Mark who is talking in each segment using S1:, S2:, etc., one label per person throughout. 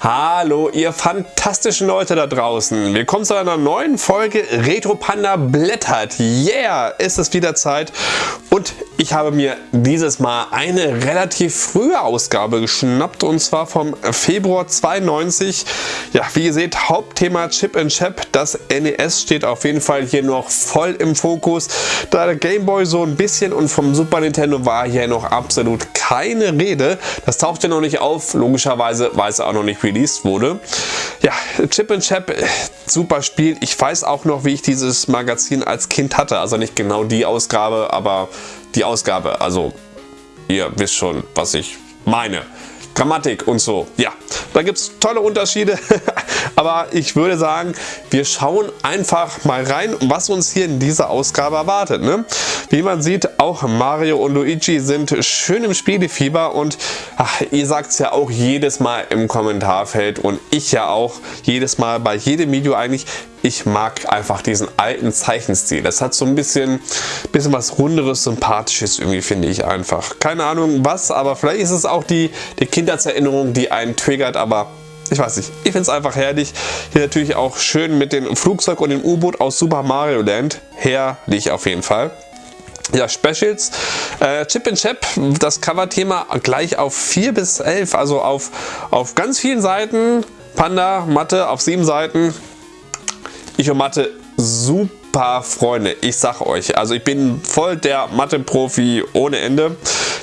S1: Hallo ihr fantastischen Leute da draußen. Willkommen zu einer neuen Folge Retro Panda blättert. Yeah, ist es wieder Zeit und ich habe mir dieses Mal eine relativ frühe Ausgabe geschnappt und zwar vom Februar 92. Ja, wie ihr seht, Hauptthema Chip and Chap. Das NES steht auf jeden Fall hier noch voll im Fokus. Da der Game Boy so ein bisschen und vom Super Nintendo war hier noch absolut keine Rede. Das taucht ja noch nicht auf, logischerweise, weil es auch noch nicht released wurde. Ja, Chip and Chap, super Spiel. Ich weiß auch noch, wie ich dieses Magazin als Kind hatte. Also nicht genau die Ausgabe, aber die Ausgabe. Also ihr wisst schon, was ich meine. Grammatik und so. Ja, da gibt es tolle Unterschiede. Aber ich würde sagen, wir schauen einfach mal rein, was uns hier in dieser Ausgabe erwartet. Ne? Wie man sieht, auch Mario und Luigi sind schön im Spielefieber und ach, ihr sagt es ja auch jedes Mal im Kommentarfeld und ich ja auch jedes Mal bei jedem Video eigentlich, ich mag einfach diesen alten Zeichenstil. Das hat so ein bisschen, bisschen was runderes, sympathisches irgendwie, finde ich einfach. Keine Ahnung was, aber vielleicht ist es auch die, die Kindheitserinnerung, die einen triggert, aber ich weiß nicht, ich finde es einfach herrlich. Hier natürlich auch schön mit dem Flugzeug und dem U-Boot aus Super Mario Land. Herrlich auf jeden Fall. Ja, Specials, äh, Chip and Chap, das Cover-Thema gleich auf 4 bis 11, also auf, auf ganz vielen Seiten. Panda, Mathe auf 7 Seiten. Ich und Mathe super paar Freunde. Ich sag euch, also ich bin voll der Mathe-Profi ohne Ende.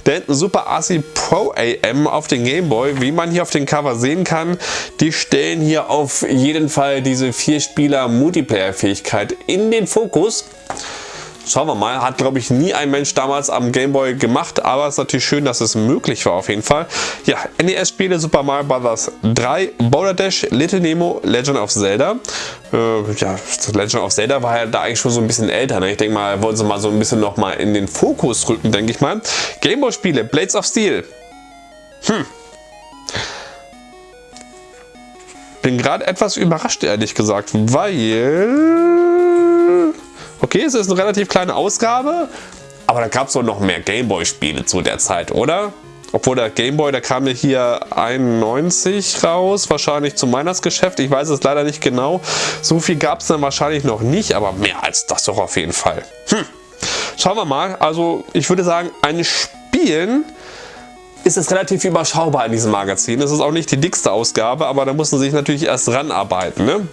S1: Da hinten Super ASI Pro AM auf den Gameboy, wie man hier auf dem Cover sehen kann. Die stellen hier auf jeden Fall diese vier Spieler Multiplayer-Fähigkeit in den Fokus. Schauen wir mal, hat glaube ich nie ein Mensch damals am Gameboy gemacht, aber es ist natürlich schön, dass es möglich war auf jeden Fall. Ja, NES-Spiele Super Mario Bros. 3, Boulder Dash, Little Nemo, Legend of Zelda. Äh, ja, Legend of Zelda war ja da eigentlich schon so ein bisschen älter. Ne? Ich denke mal, wollen sie mal so ein bisschen noch mal in den Fokus rücken, denke ich mal. Gameboy-Spiele, Blades of Steel. Hm. Bin gerade etwas überrascht, ehrlich gesagt, weil Okay, es ist eine relativ kleine Ausgabe, aber da gab es doch noch mehr Gameboy-Spiele zu der Zeit, oder? Obwohl der Gameboy, der kam ja hier 91 raus, wahrscheinlich zum Weihnachtsgeschäft. Ich weiß es leider nicht genau. So viel gab es dann wahrscheinlich noch nicht, aber mehr als das doch auf jeden Fall. Hm. Schauen wir mal. Also ich würde sagen, ein Spielen ist es relativ überschaubar in diesem Magazin. Es ist auch nicht die dickste Ausgabe, aber da muss man sich natürlich erst ranarbeiten. Ne?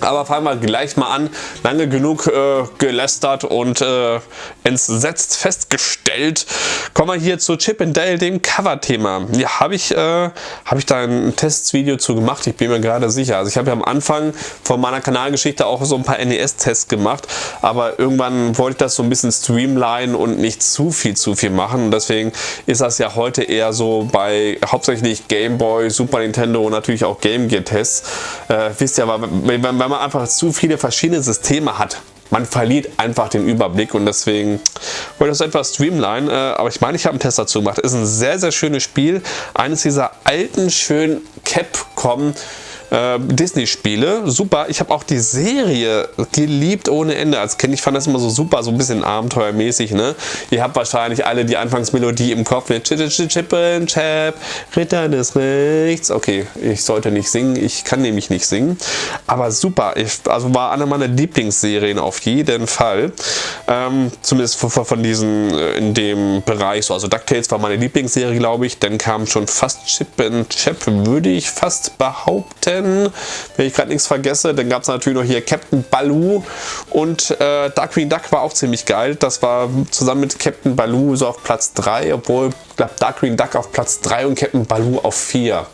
S1: Aber fangen wir gleich mal an. Lange genug äh, gelästert und äh, entsetzt festgestellt. Kommen wir hier zu Chip and Dale, dem Cover-Thema. Ja, habe ich, äh, hab ich da ein Testvideo zu gemacht? Ich bin mir gerade sicher. Also ich habe ja am Anfang von meiner Kanalgeschichte auch so ein paar NES-Tests gemacht. Aber irgendwann wollte ich das so ein bisschen streamline und nicht zu viel zu viel machen. Und deswegen ist das ja heute eher so bei hauptsächlich Game Boy, Super Nintendo und natürlich auch Game Gear Tests. Äh, wisst ihr, wenn, wenn weil man einfach zu viele verschiedene Systeme hat. Man verliert einfach den Überblick und deswegen wollte ich das etwas streamline. Äh, aber ich meine, ich habe einen Test dazu gemacht. Ist ein sehr, sehr schönes Spiel. Eines dieser alten, schönen Capcom äh, Disney-Spiele. Super. Ich habe auch die Serie geliebt ohne Ende als Kind. Ich fand das immer so super, so ein bisschen abenteuermäßig. Ne? Ihr habt wahrscheinlich alle die Anfangsmelodie im Kopf mit Chippen Chap, Ritter des Rechts. Okay, ich sollte nicht singen. Ich kann nämlich nicht singen. Aber super. Ich, also war eine meiner Lieblingsserien auf jeden Fall. Ähm, zumindest von, von diesen äh, in dem Bereich. So, also DuckTales war meine Lieblingsserie, glaube ich. Dann kam schon fast Chip Chap, würde ich fast behaupten wenn ich gerade nichts vergesse. Dann gab es natürlich noch hier Captain Baloo und äh, Darkwing Duck war auch ziemlich geil. Das war zusammen mit Captain Baloo so auf Platz 3, obwohl ich glaube Darkwing Duck auf Platz 3 und Captain Baloo auf 4.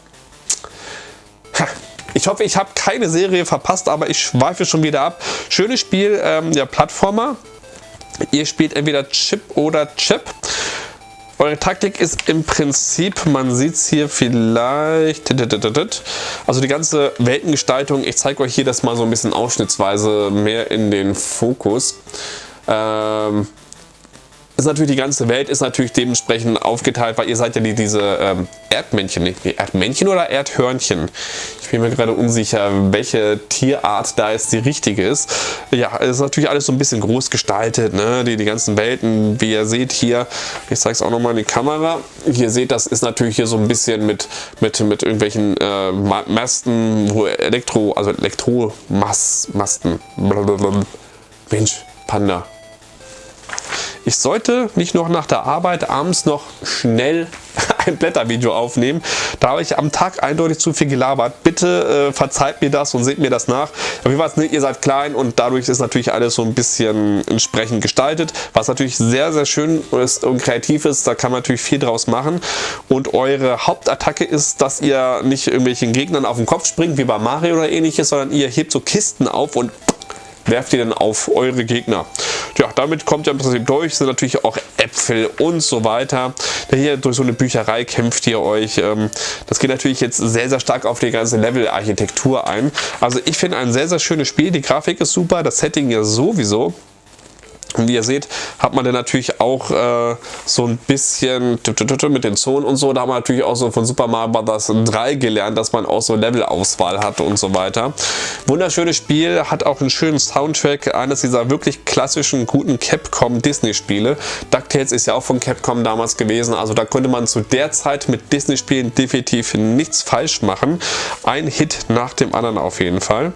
S1: Ich hoffe, ich habe keine Serie verpasst, aber ich schweife schon wieder ab. Schönes Spiel, ähm, ja, Plattformer. Ihr spielt entweder Chip oder Chip. Eure Taktik ist im Prinzip, man sieht es hier vielleicht, also die ganze Weltengestaltung, ich zeige euch hier das mal so ein bisschen ausschnittsweise mehr in den Fokus. Ähm, ist natürlich die ganze Welt ist natürlich dementsprechend aufgeteilt, weil ihr seid ja die, diese ähm, Erdmännchen, nicht Erdmännchen oder Erdhörnchen. Ich bin mir gerade unsicher, welche Tierart da jetzt die richtige ist. Ja, es ist natürlich alles so ein bisschen groß gestaltet, ne? die, die ganzen Welten, wie ihr seht hier, ich zeige es auch nochmal in die Kamera, hier seht, das ist natürlich hier so ein bisschen mit, mit, mit irgendwelchen äh, Masten, wo Elektro, also Elektromasten, Mensch, Panda, ich sollte nicht noch nach der Arbeit abends noch schnell ein Blättervideo aufnehmen. Da habe ich am Tag eindeutig zu viel gelabert. Bitte äh, verzeiht mir das und seht mir das nach. Auf jeden Fall, ihr seid klein und dadurch ist natürlich alles so ein bisschen entsprechend gestaltet. Was natürlich sehr, sehr schön ist und kreativ ist. Da kann man natürlich viel draus machen. Und eure Hauptattacke ist, dass ihr nicht irgendwelchen Gegnern auf den Kopf springt, wie bei Mario oder ähnliches, sondern ihr hebt so Kisten auf und werft ihr dann auf eure Gegner. Ja, damit kommt ihr im Prinzip durch, sind natürlich auch Äpfel und so weiter. Hier durch so eine Bücherei kämpft ihr euch. Ähm, das geht natürlich jetzt sehr, sehr stark auf die ganze Level-Architektur ein. Also ich finde ein sehr, sehr schönes Spiel. Die Grafik ist super, das Setting ja sowieso. Und wie ihr seht, hat man dann natürlich auch äh, so ein bisschen mit den Zonen und so. Da haben wir natürlich auch so von Super Mario Bros. 3 gelernt, dass man auch so Levelauswahl hat und so weiter. Wunderschönes Spiel, hat auch einen schönen Soundtrack. Eines dieser wirklich klassischen, guten Capcom Disney Spiele. DuckTales ist ja auch von Capcom damals gewesen. Also da konnte man zu der Zeit mit Disney Spielen definitiv nichts falsch machen. Ein Hit nach dem anderen auf jeden Fall.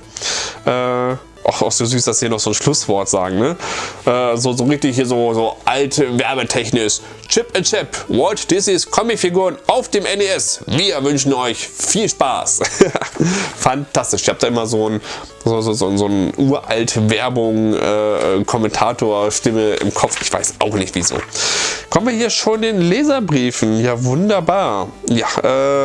S1: Äh, auch, auch so süß, dass sie noch so ein Schlusswort sagen, ne? Äh, so, so richtig hier so, so alte Werbetechnisch. Chip and Chip, Walt Disney's Comicfiguren auf dem NES. Wir wünschen euch viel Spaß. Fantastisch. Ich habe da immer so ein, so, so, so, so ein uralt Werbung, äh, Kommentator-Stimme im Kopf. Ich weiß auch nicht wieso. Kommen wir hier schon den Leserbriefen. Ja, wunderbar. Ja,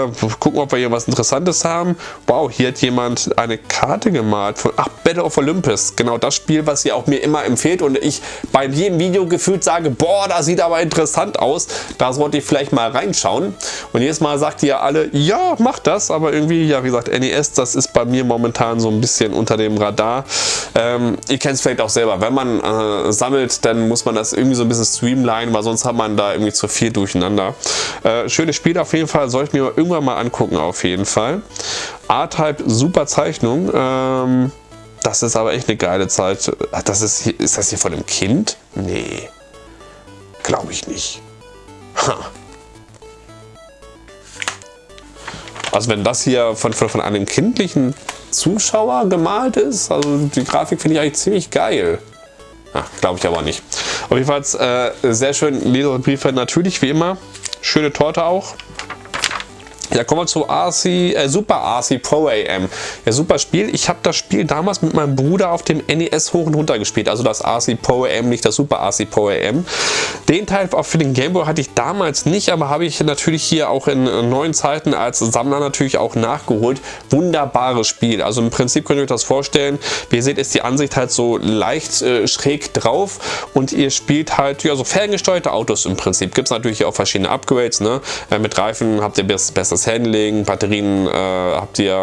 S1: äh, gucken, ob wir hier was Interessantes haben. Wow, hier hat jemand eine Karte gemalt von, ach, Battle of Olympus. Genau das Spiel, was ihr auch mir immer empfehlt und ich bei jedem Video gefühlt sage, boah, das sieht aber interessant aus. Da sollte ich vielleicht mal reinschauen. Und jedes Mal sagt ihr alle, ja, macht das. Aber irgendwie, ja, wie gesagt, NES, das ist bei mir momentan so ein bisschen unter dem Radar. Ähm, ihr kennt es vielleicht auch selber. Wenn man äh, sammelt, dann muss man das irgendwie so ein bisschen streamline, weil sonst hat man da irgendwie zu viel durcheinander. Äh, schönes Spiel auf jeden Fall, soll ich mir irgendwann mal angucken auf jeden Fall. A-Type, super Zeichnung. Ähm, das ist aber echt eine geile Zeit. Das ist, ist das hier von einem Kind? Nee, glaube ich nicht. Ha. Also wenn das hier von, von, von einem kindlichen Zuschauer gemalt ist, also die Grafik finde ich eigentlich ziemlich geil. Glaube ich aber nicht. Auf jeden Fall äh, sehr schön Leserbriefe, natürlich wie immer. Schöne Torte auch. Ja, kommen wir zu RC, äh, Super RC Pro AM. Ja, super Spiel. Ich habe das Spiel damals mit meinem Bruder auf dem NES hoch und runter gespielt. Also das RC Pro AM, nicht das Super RC Pro AM. Den Teil auch für den Game Boy hatte ich damals nicht, aber habe ich natürlich hier auch in neuen Zeiten als Sammler natürlich auch nachgeholt. Wunderbares Spiel. Also im Prinzip könnt ihr euch das vorstellen. Wie ihr seht, ist die Ansicht halt so leicht äh, schräg drauf und ihr spielt halt ja so ferngesteuerte Autos im Prinzip. Gibt es natürlich auch verschiedene Upgrades. Ne? Äh, mit Reifen habt ihr besseres das Handling, Batterien äh, habt ihr,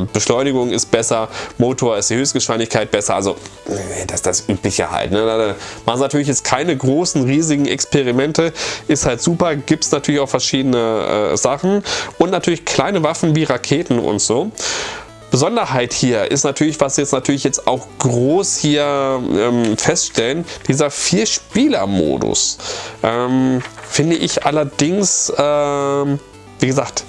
S1: äh, Beschleunigung ist besser, Motor ist die Höchstgeschwindigkeit besser, also das ist das Übliche halt. Ne? Machen natürlich jetzt keine großen, riesigen Experimente, ist halt super, gibt es natürlich auch verschiedene äh, Sachen und natürlich kleine Waffen wie Raketen und so. Besonderheit hier ist natürlich, was jetzt natürlich jetzt auch groß hier ähm, feststellen, dieser Vier-Spieler-Modus. Ähm, finde ich allerdings, ähm, wie gesagt,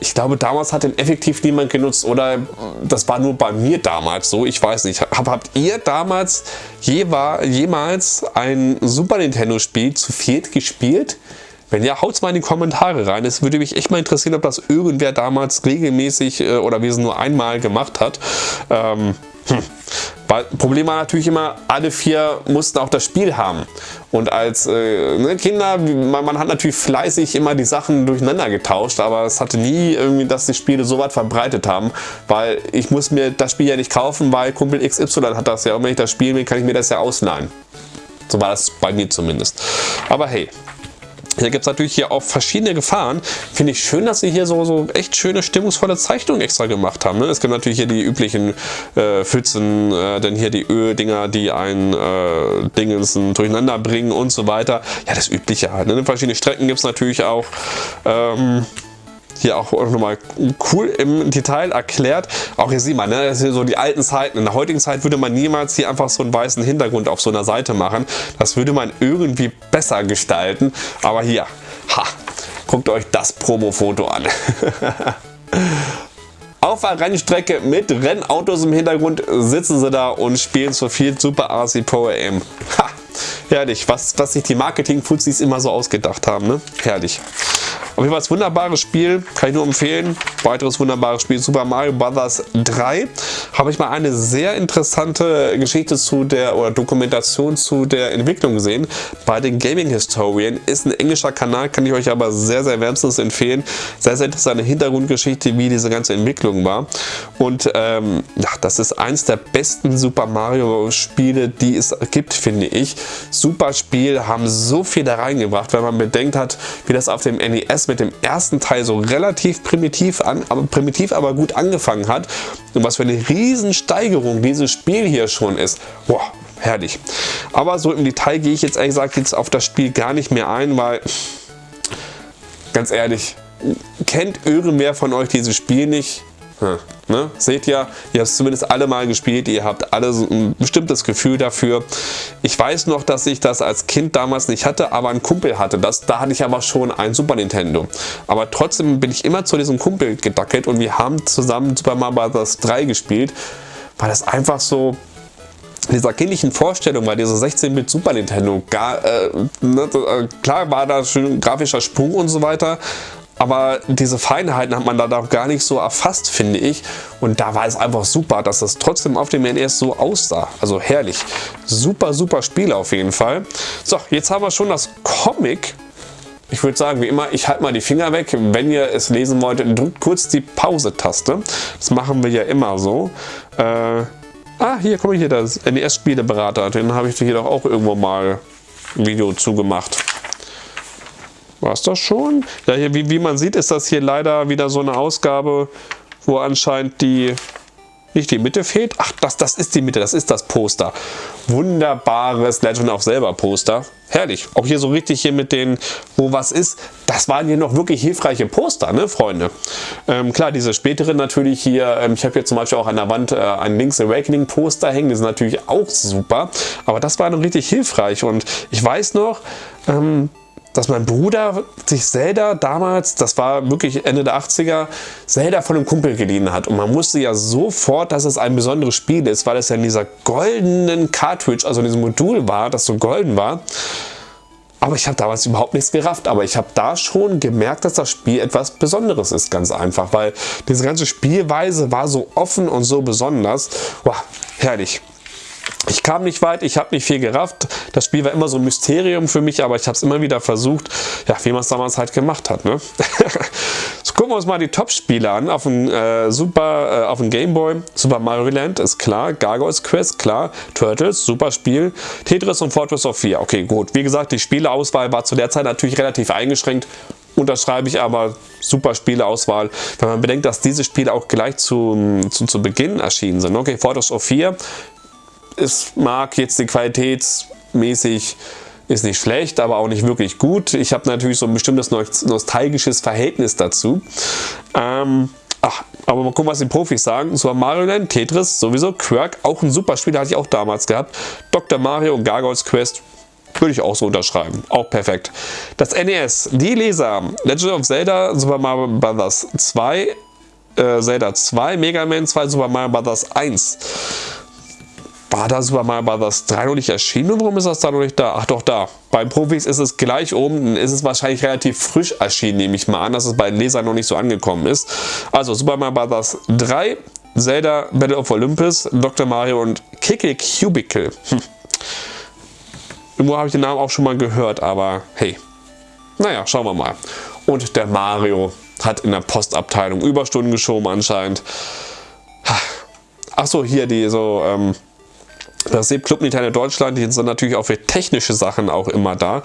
S1: ich glaube, damals hat den effektiv niemand genutzt oder das war nur bei mir damals so, ich weiß nicht. Hab, habt ihr damals jemals ein Super Nintendo Spiel zu viert gespielt? Wenn ja, haut es mal in die Kommentare rein. Es würde mich echt mal interessieren, ob das irgendwer damals regelmäßig äh, oder wie es nur einmal gemacht hat. Ähm, hm. Problem war natürlich immer, alle vier mussten auch das Spiel haben. Und als äh, ne, Kinder, man, man, hat natürlich fleißig immer die Sachen durcheinander getauscht, aber es hatte nie irgendwie, dass die Spiele so weit verbreitet haben, weil ich muss mir das Spiel ja nicht kaufen, weil Kumpel XY hat das ja. Und wenn ich das spielen will, kann ich mir das ja ausleihen. So war das bei mir zumindest. Aber hey, Hier gibt es natürlich hier auch verschiedene Gefahren. Finde ich schön, dass sie hier so, so echt schöne, stimmungsvolle Zeichnungen extra gemacht haben. Ne? Es gibt natürlich hier die üblichen äh, Pfützen, äh, dann hier die Öldinger, die ein äh, Dingensen durcheinander bringen und so weiter. Ja, das Übliche halt. Ne? Verschiedene Strecken gibt es natürlich auch. Ähm, hier auch nochmal cool im Detail erklärt. Auch hier sieht man, ne, das sind so die alten Zeiten. In der heutigen Zeit würde man niemals hier einfach so einen weißen Hintergrund auf so einer Seite machen. Das würde man irgendwie besser gestalten. Aber hier, ha, guckt euch das Promo-Foto an. Auf der Rennstrecke mit Rennautos im Hintergrund sitzen sie da und spielen zu viel Super RC Pro AM. Ha, herrlich, was, was sich die Marketing-Fuzis immer so ausgedacht haben. Ne? Herrlich. Auf jeden Fall ein wunderbares Spiel, kann ich nur empfehlen. Weiteres wunderbares Spiel, Super Mario Bros. 3. Habe ich mal eine sehr interessante Geschichte zu der, oder Dokumentation zu der Entwicklung gesehen. Bei den Gaming Historian ist ein englischer Kanal, kann ich euch aber sehr, sehr wärmstens empfehlen. Sehr, sehr interessante Hintergrundgeschichte, wie diese ganze Entwicklung war. Und ähm, ja, das ist eins der besten Super Mario Spiele, die es gibt, finde ich. Super Spiel, haben so viel da reingebracht, wenn man bedenkt hat, wie das auf dem NES mit dem ersten Teil so relativ primitiv, an, aber primitiv aber gut angefangen hat und was für eine Riesensteigerung dieses Spiel hier schon ist. Boah, herrlich. Aber so im Detail gehe ich jetzt ehrlich gesagt jetzt auf das Spiel gar nicht mehr ein, weil ganz ehrlich, kennt irgendwer von euch dieses Spiel nicht? Hm, ne? Seht ihr, ihr habt es zumindest alle mal gespielt, ihr habt alle so ein bestimmtes Gefühl dafür. Ich weiß noch, dass ich das als Kind damals nicht hatte, aber ein Kumpel hatte das. Da hatte ich aber schon ein Super Nintendo. Aber trotzdem bin ich immer zu diesem Kumpel gedackelt und wir haben zusammen Super Mario Bros. 3 gespielt, weil das einfach so dieser kindlichen Vorstellung, weil dieser 16-Bit Super Nintendo, gar, äh, ne, äh, klar war da schön grafischer Sprung und so weiter, aber diese Feinheiten hat man da doch gar nicht so erfasst, finde ich. Und da war es einfach super, dass das trotzdem auf dem NES so aussah. Also herrlich. Super, super Spiel auf jeden Fall. So, jetzt haben wir schon das Comic. Ich würde sagen, wie immer, ich halte mal die Finger weg. Wenn ihr es lesen wollt, drückt kurz die Pause-Taste. Das machen wir ja immer so. Äh, ah, hier, komme ich hier, das NES-Spieleberater. Den habe ich hier doch auch irgendwo mal ein Video zugemacht. War es das schon? Ja, hier, wie, wie man sieht, ist das hier leider wieder so eine Ausgabe, wo anscheinend die nicht die Mitte fehlt. Ach, das, das ist die Mitte, das ist das Poster. Wunderbares Legend of Zelda Poster. Herrlich. Auch hier so richtig hier mit den, wo was ist. Das waren hier noch wirklich hilfreiche Poster, ne, Freunde? Ähm, klar, diese späteren natürlich hier. Ähm, ich habe hier zum Beispiel auch an der Wand äh, ein Link's Awakening Poster hängen. Die sind natürlich auch super. Aber das war noch richtig hilfreich. Und ich weiß noch, ähm, dass mein Bruder sich Zelda damals, das war wirklich Ende der 80er, Zelda von einem Kumpel geliehen hat. Und man wusste ja sofort, dass es ein besonderes Spiel ist, weil es ja in dieser goldenen Cartridge, also in diesem Modul war, das so golden war. Aber ich habe damals überhaupt nichts gerafft. Aber ich habe da schon gemerkt, dass das Spiel etwas Besonderes ist, ganz einfach. Weil diese ganze Spielweise war so offen und so besonders. Wow, herrlich. Ich kam nicht weit, ich habe nicht viel gerafft. Das Spiel war immer so ein Mysterium für mich, aber ich habe es immer wieder versucht, ja, wie man es damals halt gemacht hat. Ne? so gucken wir uns mal die Top-Spiele an. Auf dem, äh, Super, äh, auf dem Game Boy, Super Mario Land ist klar, Gargoyles Quest, klar, Turtles, super Spiel, Tetris und Fortress of 4. Okay, gut. Wie gesagt, die Spieleauswahl war zu der Zeit natürlich relativ eingeschränkt unterschreibe ich aber super Spieleauswahl, wenn man bedenkt, dass diese Spiele auch gleich zu, zu, zu Beginn erschienen sind. Okay, Fortress of 4 es mag jetzt die qualitätsmäßig ist nicht schlecht, aber auch nicht wirklich gut. Ich habe natürlich so ein bestimmtes nostalgisches Verhältnis dazu. Ähm, ach, aber mal gucken, was die Profis sagen. Super Mario Land, Tetris, sowieso, Quirk, auch ein super Spiel, hatte ich auch damals gehabt. Dr. Mario und Gargoyles Quest, würde ich auch so unterschreiben. Auch perfekt. Das NES, die Leser, Legend of Zelda, Super Mario Bros. 2, äh, Zelda 2, Mega Man 2, Super Mario Bros. 1. War da Super Mario Bros. 3 noch nicht erschienen und warum ist das da noch nicht da? Ach doch, da. Beim Profis ist es gleich oben, dann ist es wahrscheinlich relativ frisch erschienen, nehme ich mal an, dass es bei den Lesern noch nicht so angekommen ist. Also Super Mario Bros. 3, Zelda Battle of Olympus, Dr. Mario und Kicke Cubicle. Hm. Irgendwo habe ich den Namen auch schon mal gehört, aber hey. Naja, schauen wir mal. Und der Mario hat in der Postabteilung Überstunden geschoben anscheinend. Achso, hier die so, ähm, Prinzip Club Nintendo Deutschland, die sind natürlich auch für technische Sachen auch immer da.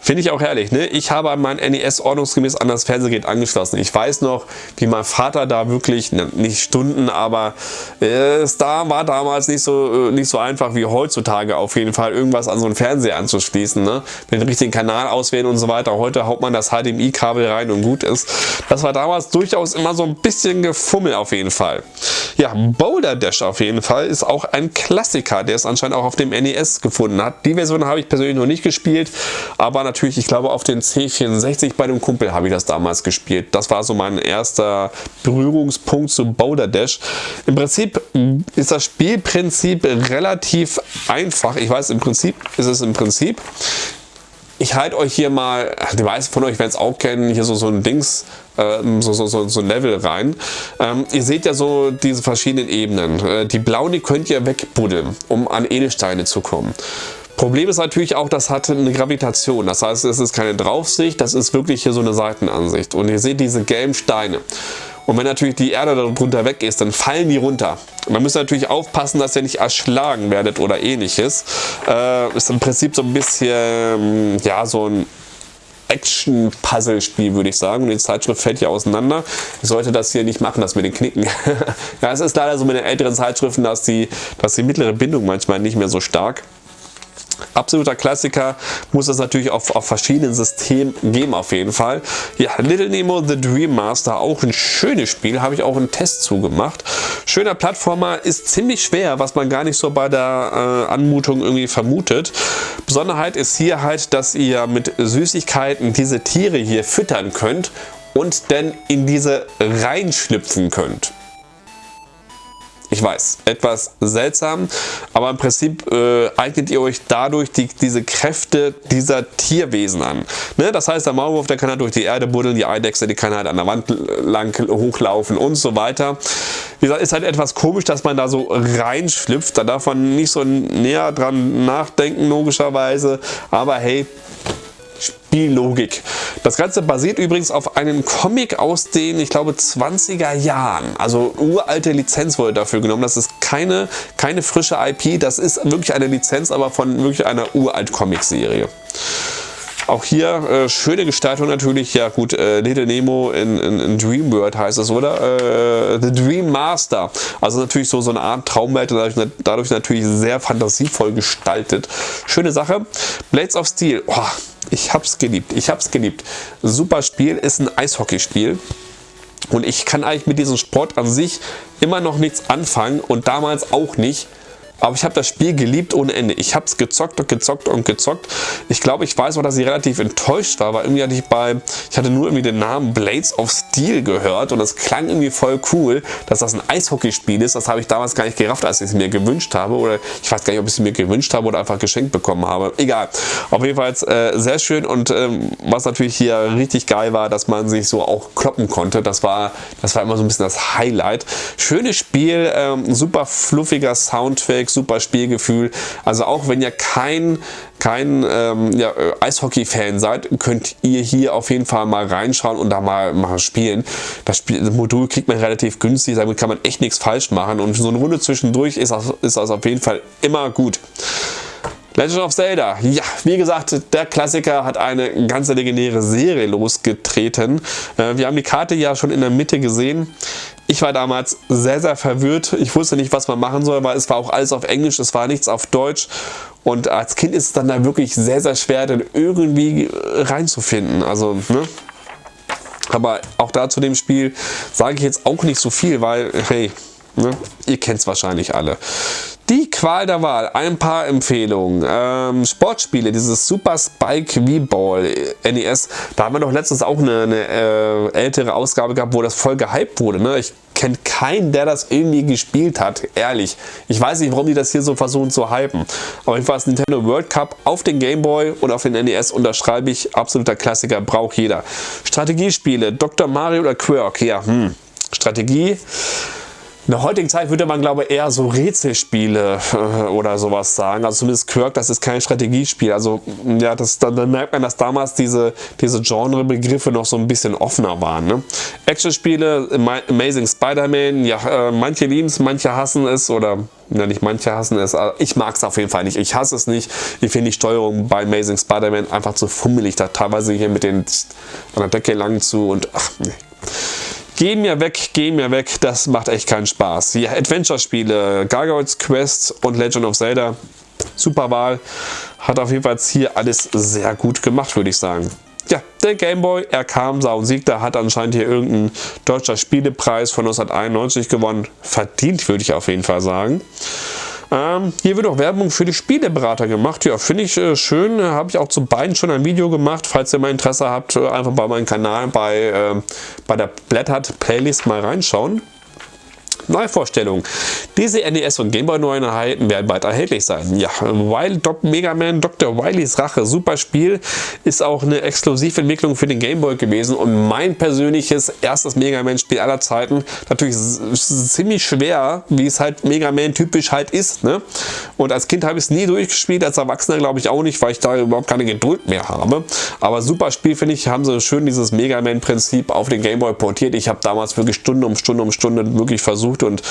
S1: Finde ich auch herrlich. Ne? Ich habe mein NES ordnungsgemäß an das Fernsehgerät angeschlossen. Ich weiß noch, wie mein Vater da wirklich, nicht Stunden, aber äh, es da war damals nicht so, äh, nicht so einfach wie heutzutage auf jeden Fall, irgendwas an so einen Fernseher anzuschließen. Ne? Den richtigen Kanal auswählen und so weiter. Heute haut man das HDMI-Kabel rein und gut ist. Das war damals durchaus immer so ein bisschen Gefummel auf jeden Fall. Ja, Boulder Dash auf jeden Fall ist auch ein Klassiker, der es anscheinend auch auf dem NES gefunden hat. Die Version habe ich persönlich noch nicht gespielt, aber natürlich, ich glaube auf den C64 bei dem Kumpel habe ich das damals gespielt. Das war so mein erster Berührungspunkt zu Boulder Dash. Im Prinzip ist das Spielprinzip relativ einfach. Ich weiß, im Prinzip ist es im Prinzip ich halte euch hier mal, die meisten von euch werden es auch kennen, hier so, so ein Dings, ähm, so, so, so, so ein Level rein. Ähm, ihr seht ja so diese verschiedenen Ebenen. Äh, die blauen, die könnt ihr wegbuddeln, um an Edelsteine zu kommen. Problem ist natürlich auch, das hat eine Gravitation. Das heißt, es ist keine Draufsicht, das ist wirklich hier so eine Seitenansicht. Und ihr seht diese gelben Steine. Und wenn natürlich die Erde darunter weg ist, dann fallen die runter. Man muss natürlich aufpassen, dass ihr nicht erschlagen werdet oder ähnliches. Äh, ist im Prinzip so ein bisschen, ja, so ein Action-Puzzle-Spiel, würde ich sagen. Und die Zeitschrift fällt hier auseinander. Ich sollte das hier nicht machen, dass wir den knicken. ja, es ist leider so mit den älteren Zeitschriften, dass die, dass die mittlere Bindung manchmal nicht mehr so stark absoluter Klassiker, muss es natürlich auf, auf verschiedenen Systemen geben auf jeden Fall. Ja, Little Nemo The Dream Master, auch ein schönes Spiel, habe ich auch einen Test zugemacht. Schöner Plattformer, ist ziemlich schwer, was man gar nicht so bei der äh, Anmutung irgendwie vermutet. Besonderheit ist hier halt, dass ihr mit Süßigkeiten diese Tiere hier füttern könnt und dann in diese reinschlüpfen könnt. Ich weiß, etwas seltsam, aber im Prinzip äh, eignet ihr euch dadurch die, diese Kräfte dieser Tierwesen an. Ne? Das heißt, der Maulwurf, der kann halt durch die Erde buddeln, die Eidechse, die kann halt an der Wand lang hochlaufen und so weiter. Wie gesagt, ist halt etwas komisch, dass man da so reinschlüpft. Da darf man nicht so näher dran nachdenken, logischerweise. Aber hey, Spiellogik. Das Ganze basiert übrigens auf einem Comic aus den, ich glaube, 20er Jahren. Also uralte Lizenz wurde dafür genommen. Das ist keine, keine frische IP, das ist wirklich eine Lizenz, aber von wirklich einer uralt Comic-Serie. Auch hier äh, schöne Gestaltung natürlich. Ja gut, äh, Little Nemo in, in, in Dream World heißt es, oder? Äh, The Dream Master. Also natürlich so, so eine Art Traumwelt, dadurch, dadurch natürlich sehr fantasievoll gestaltet. Schöne Sache. Blades of Steel. Oh, ich hab's geliebt. Ich hab's geliebt. Super Spiel. Ist ein Eishockeyspiel. Und ich kann eigentlich mit diesem Sport an sich immer noch nichts anfangen und damals auch nicht. Aber ich habe das Spiel geliebt ohne Ende. Ich habe es gezockt und gezockt und gezockt. Ich glaube, ich weiß auch, dass ich relativ enttäuscht war, weil irgendwie hatte ich bei, ich hatte nur irgendwie den Namen Blades of Steel gehört und das klang irgendwie voll cool, dass das ein Eishockeyspiel ist. Das habe ich damals gar nicht gerafft, als ich es mir gewünscht habe oder ich weiß gar nicht, ob ich es mir gewünscht habe oder einfach geschenkt bekommen habe. Egal. Auf jeden Fall äh, sehr schön und ähm, was natürlich hier richtig geil war, dass man sich so auch kloppen konnte. Das war, das war immer so ein bisschen das Highlight. Schönes Spiel, ähm, super fluffiger Soundtrack, super Spielgefühl. Also auch wenn ihr kein, kein ähm, ja, Eishockey-Fan seid, könnt ihr hier auf jeden Fall mal reinschauen und da mal, mal spielen. Das, Spiel, das Modul kriegt man relativ günstig, damit kann man echt nichts falsch machen und so eine Runde zwischendurch ist das, ist das auf jeden Fall immer gut. Legend of Zelda, ja, wie gesagt, der Klassiker hat eine ganze legendäre Serie losgetreten. Äh, wir haben die Karte ja schon in der Mitte gesehen. Ich war damals sehr, sehr verwirrt. Ich wusste nicht, was man machen soll, weil es war auch alles auf Englisch, es war nichts auf Deutsch. Und als Kind ist es dann da wirklich sehr, sehr schwer, dann irgendwie reinzufinden. Also, ne? Aber auch da zu dem Spiel sage ich jetzt auch nicht so viel, weil, hey, ne? ihr kennt es wahrscheinlich alle. Die Qual der Wahl, ein paar Empfehlungen. Ähm, Sportspiele, dieses Super Spike V-Ball NES, da haben wir doch letztens auch eine, eine äh, ältere Ausgabe gehabt, wo das voll gehypt wurde. Ne? Ich kenne keinen, der das irgendwie gespielt hat, ehrlich. Ich weiß nicht, warum die das hier so versuchen zu hypen. Aber jedenfalls Nintendo World Cup auf den Game Boy und auf den NES unterschreibe ich, absoluter Klassiker, braucht jeder. Strategiespiele, Dr. Mario oder Quirk, ja, hm. Strategie In der heutigen Zeit würde man, glaube ich, eher so Rätselspiele äh, oder sowas sagen. Also zumindest Quirk, das ist kein Strategiespiel. Also ja, das, dann, dann merkt man, dass damals diese, diese Genrebegriffe noch so ein bisschen offener waren. Ne? Actionspiele, Amazing Spider-Man, ja, äh, manche lieben es, manche hassen es oder ja, nicht manche hassen es. Ich mag es auf jeden Fall nicht. Ich hasse es nicht. Ich finde die Steuerung bei Amazing Spider-Man einfach zu fummelig. Da teilweise hier mit den an der Decke lang zu und ach nee. Geh mir weg, geh mir weg, das macht echt keinen Spaß. Die Adventure-Spiele, Gargoyles Quest und Legend of Zelda, super Wahl. Hat auf jeden Fall hier alles sehr gut gemacht, würde ich sagen. Ja, der Gameboy, er kam, sah und siegte, hat anscheinend hier irgendeinen deutscher Spielepreis von 1991 gewonnen. Verdient, würde ich auf jeden Fall sagen. Ähm, hier wird auch Werbung für die Spieleberater gemacht. Ja, finde ich äh, schön. Habe ich auch zu beiden schon ein Video gemacht. Falls ihr mal Interesse habt, äh, einfach bei meinem Kanal bei, äh, bei der Blättert Playlist mal reinschauen. Neuvorstellung. Diese NES und Gameboy Neueinheiten werden bald erhältlich sein. Ja, Wild Dog Mega Man Dr. Wileys Rache, super Spiel, ist auch eine Exklusiventwicklung für den Gameboy gewesen und mein persönliches erstes Mega Man Spiel aller Zeiten. Natürlich ziemlich schwer, wie es halt Mega Man typisch halt ist. Ne? Und als Kind habe ich es nie durchgespielt, als Erwachsener glaube ich auch nicht, weil ich da überhaupt keine Geduld mehr habe. Aber super Spiel finde ich, haben sie schön dieses Mega Man Prinzip auf den Gameboy portiert. Ich habe damals wirklich Stunde um Stunde um Stunde wirklich versucht, versucht und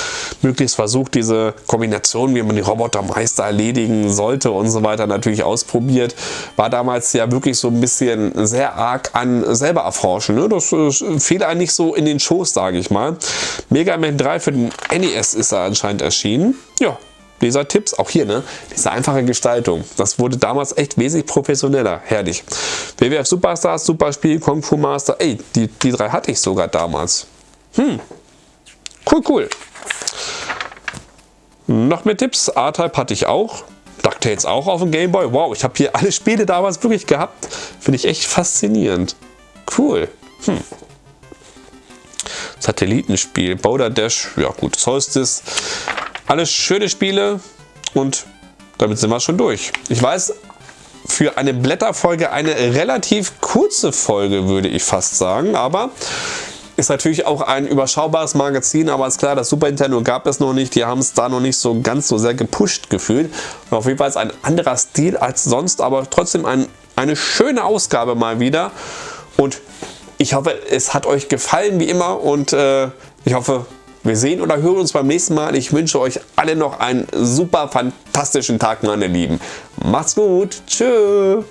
S1: möglichst versucht, diese Kombination, wie man die Robotermeister erledigen sollte und so weiter, natürlich ausprobiert. War damals ja wirklich so ein bisschen sehr arg an selber erforschen. Ne? Das äh, fiel einem so in den Schoß, sage ich mal. Mega Man 3 für den NES ist er anscheinend erschienen. Ja, Leser-Tipps, auch hier, ne? Diese einfache Gestaltung. Das wurde damals echt wesentlich professioneller. Herrlich. WWF Superstars, Superspiel, Kung Fu Master. Ey, die, die drei hatte ich sogar damals. Hm, Cool, cool. Noch mehr Tipps. A-Type hatte ich auch. DuckTales auch auf dem Gameboy. Wow, ich habe hier alle Spiele damals wirklich gehabt. Finde ich echt faszinierend. Cool. Hm. Satellitenspiel, Boulder Dash, ja gut, Solstice. Alles schöne Spiele und damit sind wir schon durch. Ich weiß, für eine Blätterfolge eine relativ kurze Folge, würde ich fast sagen, aber ist natürlich auch ein überschaubares Magazin, aber ist klar, das Super Nintendo gab es noch nicht. Die haben es da noch nicht so ganz so sehr gepusht gefühlt. Und auf jeden Fall ist ein anderer Stil als sonst, aber trotzdem ein, eine schöne Ausgabe mal wieder. Und ich hoffe, es hat euch gefallen wie immer und äh, ich hoffe, wir sehen oder hören uns beim nächsten Mal. Ich wünsche euch alle noch einen super fantastischen Tag, meine Lieben. Macht's gut. Tschüss.